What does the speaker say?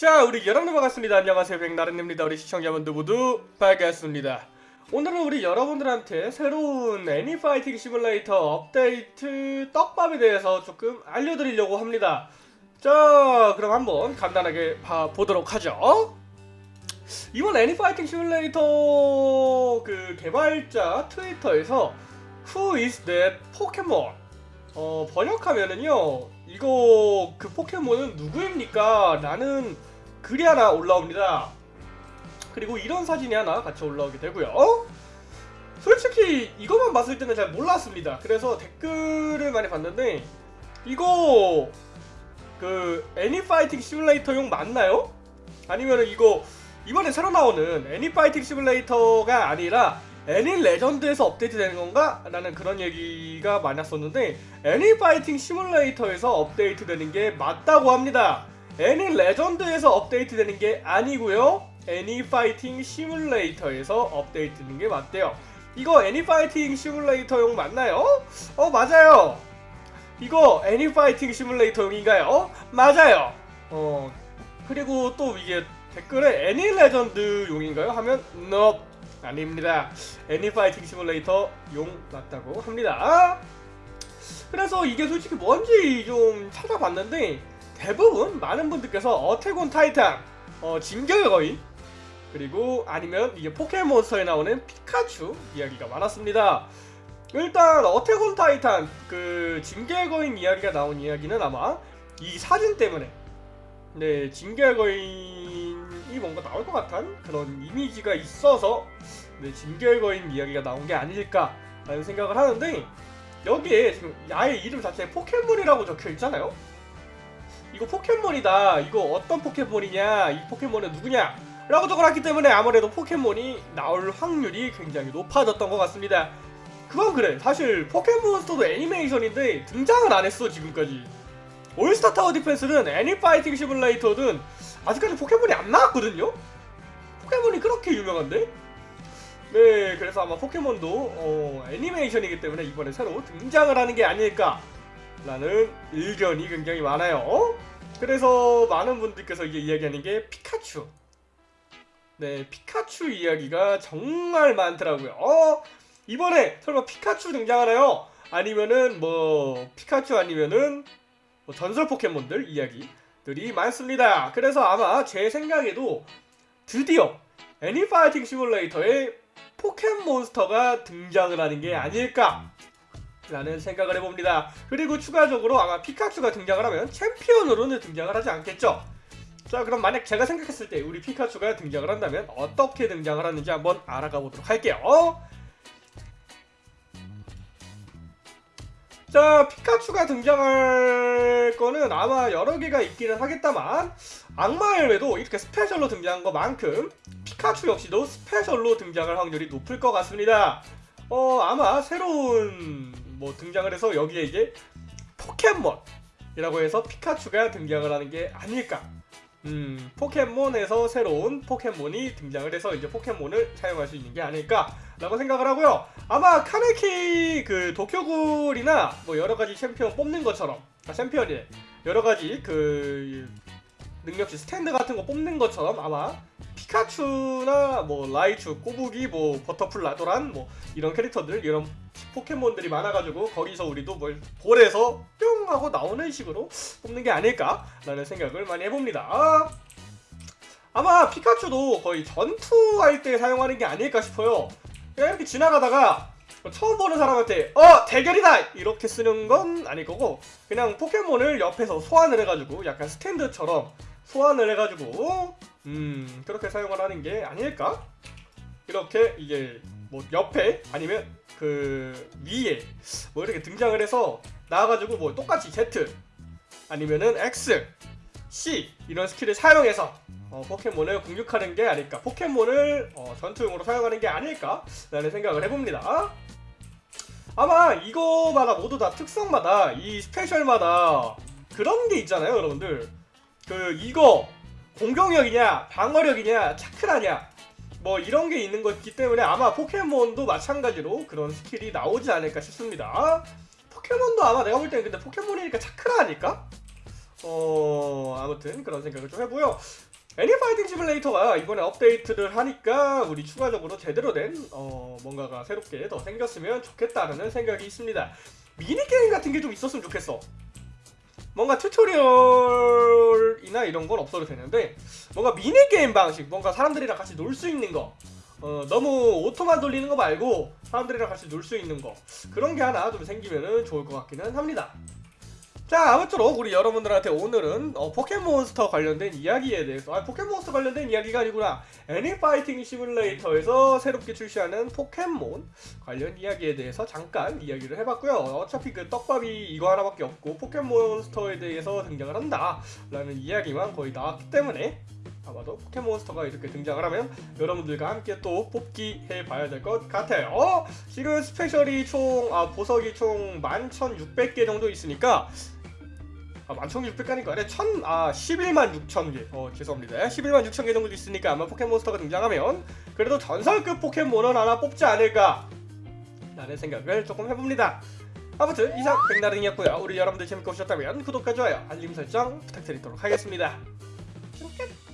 자 우리 여러분들 반갑습니다. 안녕하세요. 백나른입니다. 우리 시청자분들 모두 반갑습니다. 오늘은 우리 여러분들한테 새로운 애니파이팅 시뮬레이터 업데이트 떡밥에 대해서 조금 알려드리려고 합니다. 자 그럼 한번 간단하게 봐보도록 하죠. 이번 애니파이팅 시뮬레이터 그 개발자 트위터에서 Who is that 포켓몬 어 번역하면은요 이거 그 포켓몬은 누구입니까? 라는 글이 하나 올라옵니다. 그리고 이런 사진이 하나 같이 올라오게 되고요. 솔직히 이것만 봤을 때는 잘 몰랐습니다. 그래서 댓글을 많이 봤는데 이거 그 애니파이팅 시뮬레이터용 맞나요? 아니면 이거 이번에 새로 나오는 애니파이팅 시뮬레이터가 아니라 애니 레전드에서 업데이트 되는 건가? 라는 그런 얘기가 많았었는데 애니파이팅 시뮬레이터에서 업데이트 되는 게 맞다고 합니다. 애니 레전드에서 업데이트되는 게 아니고요. 애니 파이팅 시뮬레이터에서 업데이트되는 게 맞대요. 이거 애니 파이팅 시뮬레이터용 맞나요? 어 맞아요. 이거 애니 파이팅 시뮬레이터용인가요? 맞아요. 어 그리고 또 이게 댓글에 애니 레전드용인가요? 하면 nope. 아닙니다. 애니 파이팅 시뮬레이터 용 맞다고 합니다. 그래서 이게 솔직히 뭔지 좀 찾아봤는데 대부분 많은 분들께서 어택온 타이탄, 어, 진격의 거인 그리고 아니면 이게 포켓몬스터에 나오는 피카츄 이야기가 많았습니다. 일단 어택온 타이탄 그 진격의 거인 이야기가 나온 이야기는 아마 이 사진 때문에 네 진격의 거인이 뭔가 나올 것 같은 그런 이미지가 있어서 네, 진격의 거인 이야기가 나온 게 아닐까 라는 생각을 하는데 여기에 지금 아예 이름 자체에 포켓몬이라고 적혀 있잖아요. 이거 포켓몬이다. 이거 어떤 포켓몬이냐? 이 포켓몬은 누구냐? 라고 적어놨기 때문에 아무래도 포켓몬이 나올 확률이 굉장히 높아졌던 것 같습니다. 그건 그래. 사실 포켓몬스터도 애니메이션인데 등장을 안 했어 지금까지. 올스타 타워 디펜스는 애니파이팅 시뮬레이터든 아직까지 포켓몬이 안 나왔거든요? 포켓몬이 그렇게 유명한데? 네, 그래서 아마 포켓몬도 어, 애니메이션이기 때문에 이번에 새로 등장을 하는 게 아닐까 라는 의견이 굉장히 많아요. 그래서 많은 분들께서 이게 이야기하는 게 피카츄. 네, 피카츄 이야기가 정말 많더라고요. 어, 이번에 설마 피카츄 등장하나요? 아니면은 뭐 피카츄 아니면은 뭐 전설 포켓몬들 이야기들이 많습니다. 그래서 아마 제 생각에도 드디어 애니파이팅 시뮬레이터에 포켓몬스터가 등장을 하는 게 아닐까 라는 생각을 해봅니다. 그리고 추가적으로 아마 피카츄가 등장을 하면 챔피언으로는 등장을 하지 않겠죠? 자 그럼 만약 제가 생각했을 때 우리 피카츄가 등장을 한다면 어떻게 등장을 하는지 한번 알아가 보도록 할게요. 자 피카츄가 등장할 거는 아마 여러 개가 있기는 하겠다만 악마 열매도 이렇게 special로 등장한 것만큼 피카츄 역시도 special로 등장할 확률이 높을 것 같습니다. 어 아마 새로운 뭐 등장을 해서 여기에 이제 포켓몬이라고 해서 피카츄가 등장을 하는 게 아닐까. 음 포켓몬에서 새로운 포켓몬이 등장을 해서 이제 포켓몬을 사용할 수 있는 게 아닐까 라고 생각을 하고요. 아마 카네키 그 도쿄구울이나 뭐 여러 가지 챔피언 뽑는 것처럼 아 챔피언이 여러 가지 그 능력치 스탠드 같은 거 뽑는 것처럼 아마 피카츄나 뭐 라이츄, 꼬부기, 뭐 버터플라, 도란 뭐 이런 캐릭터들 이런 포켓몬들이 많아가지고 거기서 우리도 뭘 볼에서 뿅 하고 나오는 식으로 뽑는 게 아닐까라는 생각을 많이 해봅니다. 아마 피카츄도 거의 전투할 때 사용하는 게 아닐까 싶어요. 그냥 이렇게 지나가다가 처음 보는 사람한테 어 대결이다 이렇게 쓰는 건 아닐 거고 그냥 포켓몬을 옆에서 소환을 해가지고 약간 스탠드처럼 소환을 해가지고 음 그렇게 사용을 하는 게 아닐까? 이렇게 이게 뭐 옆에 아니면 그 위에 뭐 이렇게 등장을 해서 나와가지고 뭐 똑같이 Z 아니면은 X, C 이런 skill을 사용해서 어, 포켓몬을 공격하는 게 아닐까? 포켓몬을 어, 전투용으로 사용하는 게 아닐까 라는 생각을 해봅니다. 아마 이거마다 모두 다 특성마다 이 special마다 그런 게 있잖아요 여러분들 그 이거 공격력이냐 방어력이냐 차크라냐 뭐 이런 게 있는 거기 때문에 아마 포켓몬도 마찬가지로 그런 skill이 나오지 않을까 싶습니다 포켓몬도 아마 내가 볼 때는 근데 포켓몬이니까 차크라 아닐까? 어 아무튼 그런 생각을 좀 해봐요 애니파이팅 시뮬레이터가 이번에 업데이트를 하니까 우리 추가적으로 제대로 된 어, 뭔가가 새롭게 더 생겼으면 좋겠다는 생각이 있습니다. 미니게임 같은 게 좀 있었으면 좋겠어. 뭔가 tutorial이나 이런 건 없어도 되는데 뭔가 미니게임 방식, 뭔가 사람들이랑 같이 놀 수 있는 거 어, 너무 auto만 돌리는 거 말고 사람들이랑 같이 놀 수 있는 거 그런 게 하나 좀 생기면 좋을 것 같기는 합니다. 자 아무쪼록 우리 여러분들한테 오늘은 어, 포켓몬스터 관련된 이야기에 대해서 아 포켓몬스터 관련된 이야기가 아니구나 애니파이팅 시뮬레이터에서 새롭게 출시하는 포켓몬 관련 이야기에 대해서 잠깐 이야기를 해봤고요 어차피 그 떡밥이 이거 하나밖에 없고 포켓몬스터에 대해서 등장을 한다 라는 이야기만 거의 나왔기 때문에 아마도 포켓몬스터가 이렇게 등장을 하면 여러분들과 함께 또 뽑기 해봐야 될 것 같아요 어? 지금 special이 총 아, 보석이 총 11,600개 정도 있으니까 아, 11,600개니까 아니라 1,000, 아, 11만 6천 개. 어, 죄송합니다. 11만 6천 개 정도 있으니까 아마 포켓몬스터가 등장하면 그래도 전설급 포켓몬은 하나 뽑지 않을까 라는 생각을 조금 해봅니다. 아무튼 이상 백나른이었고요. 우리 여러분들 재밌게 보셨다면 구독과 좋아요, 알림 설정 부탁드리도록 하겠습니다. 끝.